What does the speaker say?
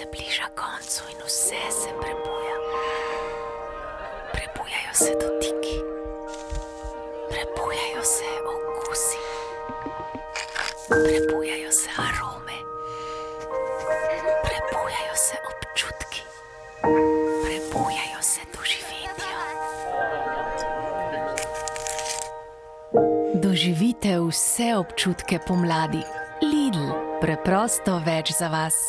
se bliža koncu in vse se prebuja. Prebujajo se dotiki, prebujajo se okusi, prebujajo se arome, prebujajo se občutki, prebujajo se doživetja. Doživite vse občutke pomladi. Lidl, preprosto več za vas.